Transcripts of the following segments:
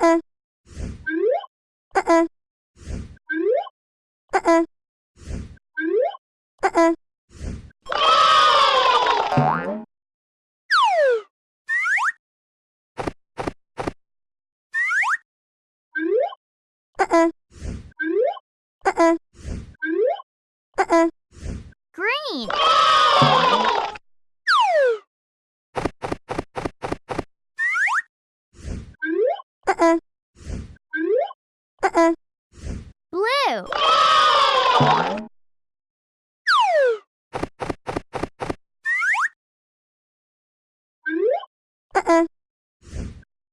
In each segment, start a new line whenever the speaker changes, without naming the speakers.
Uh-uh.
Uh-uh. Uh-uh.
Uh-uh.
Uh-uh. Uh-uh. Uh-uh. Green!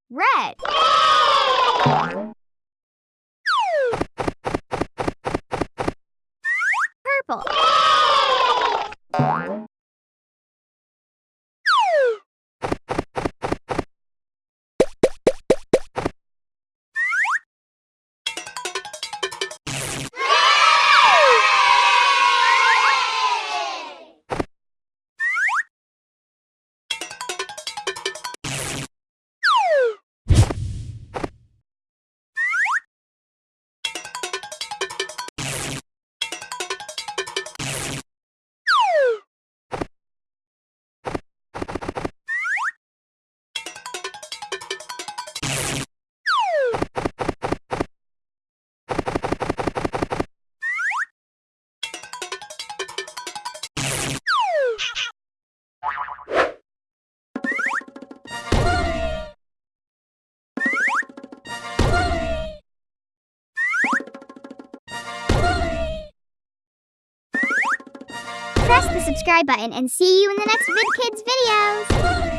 Red. Purple. press the subscribe button and see you in the next VidKids videos!